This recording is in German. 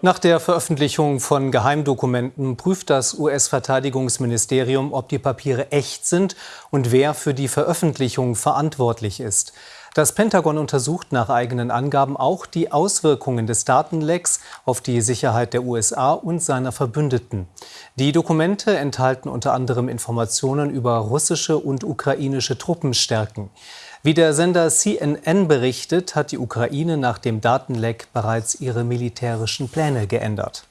Nach der Veröffentlichung von Geheimdokumenten prüft das US-Verteidigungsministerium, ob die Papiere echt sind und wer für die Veröffentlichung verantwortlich ist. Das Pentagon untersucht nach eigenen Angaben auch die Auswirkungen des Datenlecks auf die Sicherheit der USA und seiner Verbündeten. Die Dokumente enthalten unter anderem Informationen über russische und ukrainische Truppenstärken. Wie der Sender CNN berichtet, hat die Ukraine nach dem Datenleck bereits ihre militärischen Pläne geändert.